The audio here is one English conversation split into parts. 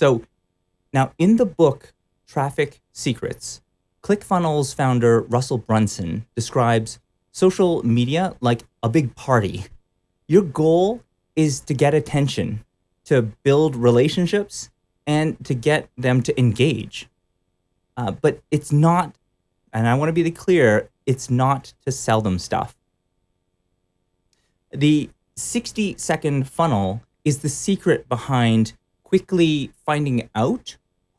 So now in the book, Traffic Secrets, ClickFunnels founder Russell Brunson describes social media like a big party. Your goal is to get attention, to build relationships, and to get them to engage. Uh, but it's not, and I want to be clear, it's not to sell them stuff. The 60 second funnel is the secret behind quickly finding out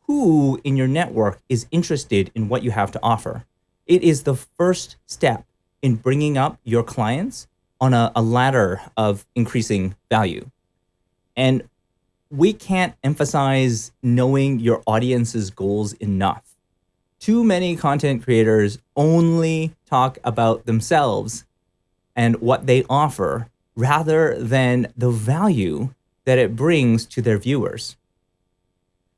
who in your network is interested in what you have to offer. It is the first step in bringing up your clients on a, a ladder of increasing value. And we can't emphasize knowing your audience's goals enough. Too many content creators only talk about themselves and what they offer rather than the value that it brings to their viewers.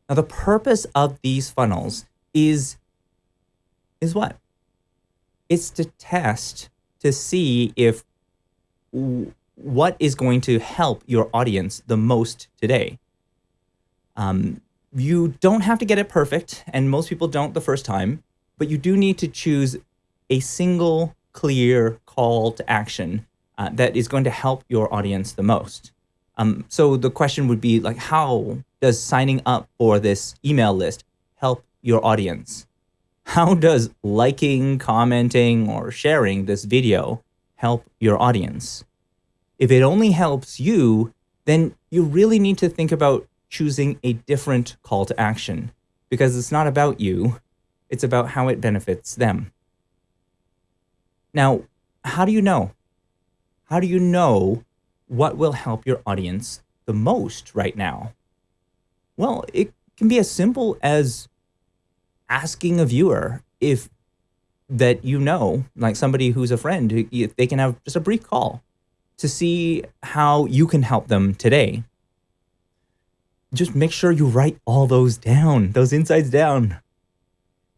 Now, the purpose of these funnels is, is what? It's to test to see if what is going to help your audience the most today. Um, you don't have to get it perfect, and most people don't the first time, but you do need to choose a single clear call to action uh, that is going to help your audience the most. Um, so the question would be like, how does signing up for this email list help your audience? How does liking, commenting, or sharing this video help your audience? If it only helps you, then you really need to think about choosing a different call to action because it's not about you, it's about how it benefits them. Now, how do you know? How do you know what will help your audience the most right now? Well, it can be as simple as asking a viewer if that you know, like somebody who's a friend, if they can have just a brief call to see how you can help them today. Just make sure you write all those down, those insights down.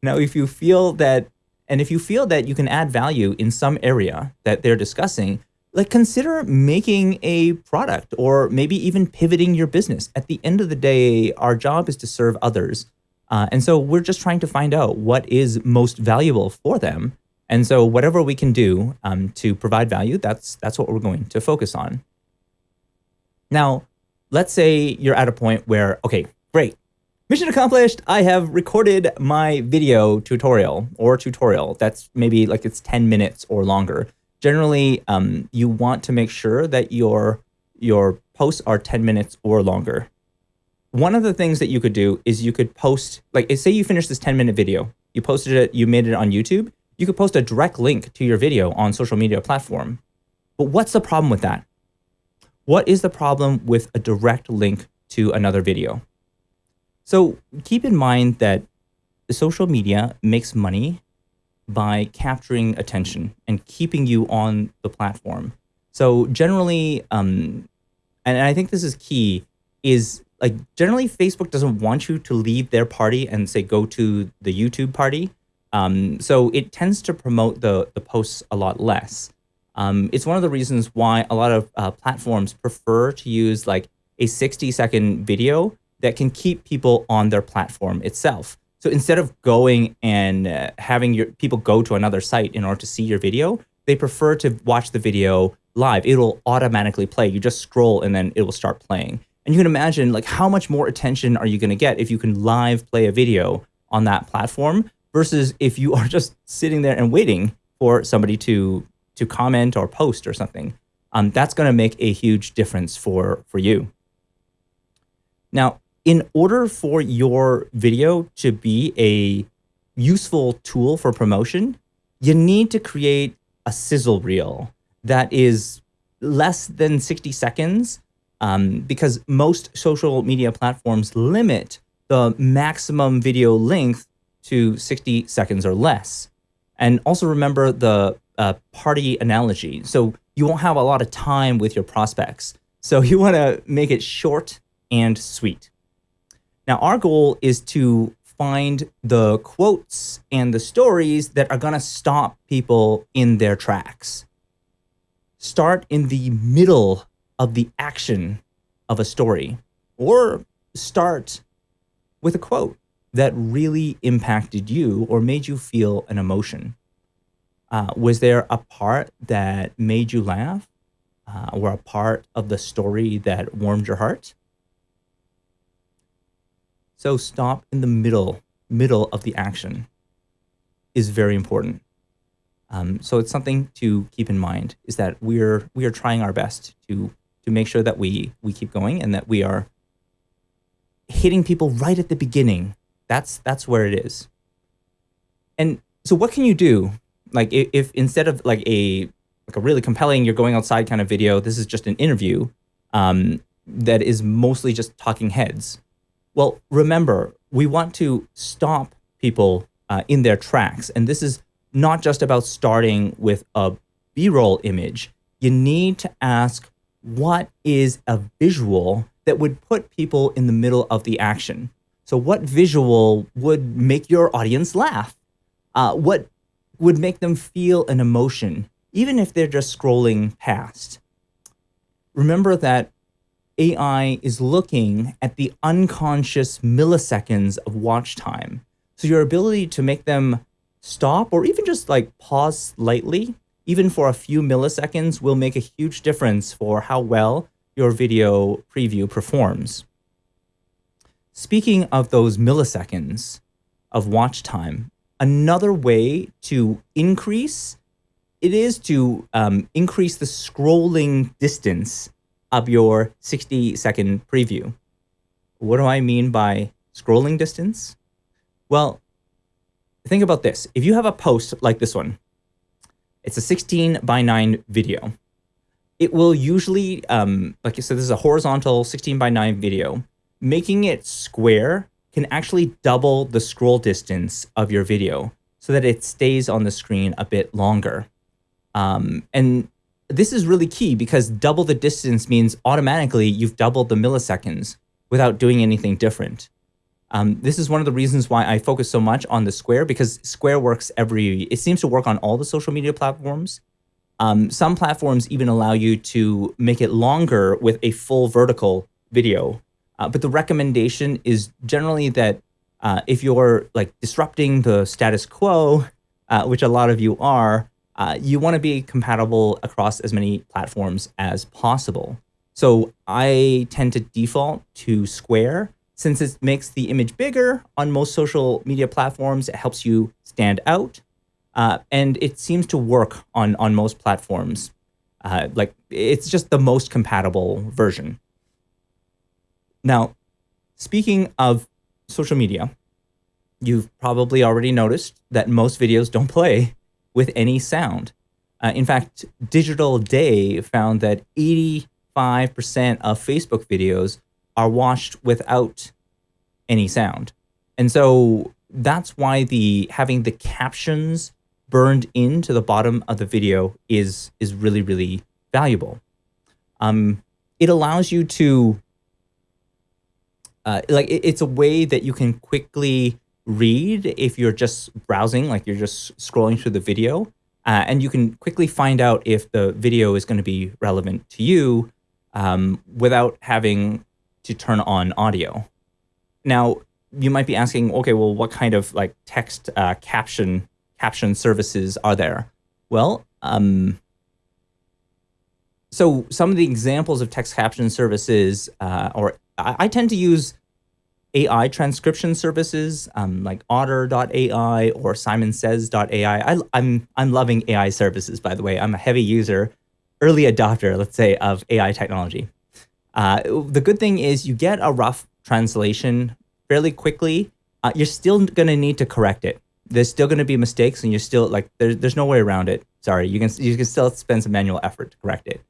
Now, if you feel that, and if you feel that you can add value in some area that they're discussing, like consider making a product or maybe even pivoting your business. At the end of the day, our job is to serve others. Uh, and so we're just trying to find out what is most valuable for them. And so whatever we can do um, to provide value, that's, that's what we're going to focus on. Now, let's say you're at a point where, okay, great. Mission accomplished. I have recorded my video tutorial or tutorial. That's maybe like it's 10 minutes or longer generally um, you want to make sure that your your posts are 10 minutes or longer. One of the things that you could do is you could post, like say you finish this 10 minute video, you posted it, you made it on YouTube, you could post a direct link to your video on social media platform. But what's the problem with that? What is the problem with a direct link to another video? So keep in mind that social media makes money by capturing attention and keeping you on the platform. So generally, um, and I think this is key, is like generally Facebook doesn't want you to leave their party and say go to the YouTube party. Um, so it tends to promote the, the posts a lot less. Um, it's one of the reasons why a lot of uh, platforms prefer to use like a 60 second video that can keep people on their platform itself. So instead of going and uh, having your people go to another site in order to see your video, they prefer to watch the video live. It'll automatically play. You just scroll and then it will start playing. And you can imagine like how much more attention are you going to get if you can live play a video on that platform versus if you are just sitting there and waiting for somebody to to comment or post or something. Um, that's going to make a huge difference for for you. Now, in order for your video to be a useful tool for promotion, you need to create a sizzle reel that is less than 60 seconds um, because most social media platforms limit the maximum video length to 60 seconds or less. And also remember the uh, party analogy. So you won't have a lot of time with your prospects. So you want to make it short and sweet. Now, our goal is to find the quotes and the stories that are going to stop people in their tracks. Start in the middle of the action of a story or start with a quote that really impacted you or made you feel an emotion. Uh, was there a part that made you laugh uh, or a part of the story that warmed your heart? So stop in the middle, middle of the action is very important. Um, so it's something to keep in mind is that we're we are trying our best to to make sure that we we keep going and that we are hitting people right at the beginning. That's that's where it is. And so what can you do? Like if, if instead of like a like a really compelling you're going outside kind of video, this is just an interview um, that is mostly just talking heads. Well, remember, we want to stop people uh, in their tracks. And this is not just about starting with a B-roll image. You need to ask, what is a visual that would put people in the middle of the action? So what visual would make your audience laugh? Uh, what would make them feel an emotion, even if they're just scrolling past? Remember that AI is looking at the unconscious milliseconds of watch time. So your ability to make them stop or even just like pause slightly, even for a few milliseconds, will make a huge difference for how well your video preview performs. Speaking of those milliseconds of watch time, another way to increase it is to um, increase the scrolling distance your 60 second preview. What do I mean by scrolling distance? Well, think about this. If you have a post like this one, it's a 16 by 9 video. It will usually, um, like you said, this is a horizontal 16 by 9 video. Making it square can actually double the scroll distance of your video so that it stays on the screen a bit longer. Um, and this is really key because double the distance means automatically you've doubled the milliseconds without doing anything different. Um, this is one of the reasons why I focus so much on the Square because Square works every, it seems to work on all the social media platforms. Um, some platforms even allow you to make it longer with a full vertical video. Uh, but the recommendation is generally that uh, if you're like disrupting the status quo, uh, which a lot of you are, uh, you want to be compatible across as many platforms as possible. So I tend to default to Square since it makes the image bigger on most social media platforms, it helps you stand out. Uh, and it seems to work on, on most platforms. Uh, like it's just the most compatible version. Now, speaking of social media, you've probably already noticed that most videos don't play with any sound. Uh, in fact, Digiday found that 85% of Facebook videos are watched without any sound. And so that's why the having the captions burned into the bottom of the video is is really really valuable. Um, it allows you to uh, like it, it's a way that you can quickly read if you're just browsing, like you're just scrolling through the video, uh, and you can quickly find out if the video is going to be relevant to you um, without having to turn on audio. Now, you might be asking, okay, well, what kind of like text uh, caption caption services are there? Well, um, so some of the examples of text caption services, uh, or I, I, tend to use AI transcription services um, like Otter.ai or SimonSays.ai. I, I'm I'm loving AI services, by the way. I'm a heavy user, early adopter, let's say, of AI technology. Uh, the good thing is you get a rough translation fairly quickly. Uh, you're still going to need to correct it. There's still going to be mistakes, and you're still like there's there's no way around it. Sorry, you can you can still spend some manual effort to correct it.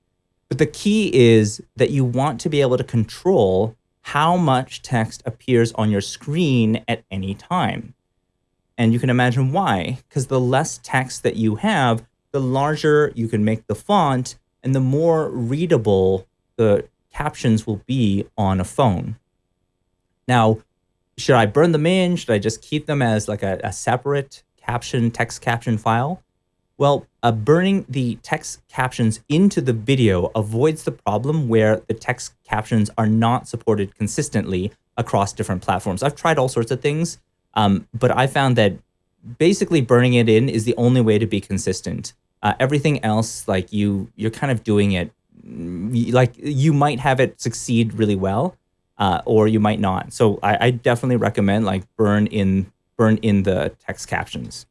But the key is that you want to be able to control how much text appears on your screen at any time. And you can imagine why, because the less text that you have, the larger you can make the font and the more readable the captions will be on a phone. Now, should I burn them in? Should I just keep them as like a, a separate caption, text caption file? Well, uh, burning the text captions into the video avoids the problem where the text captions are not supported consistently across different platforms. I've tried all sorts of things, um, but I found that basically burning it in is the only way to be consistent. Uh, everything else, like you, you're kind of doing it, like you might have it succeed really well, uh, or you might not. So I, I definitely recommend like burn in burn in the text captions.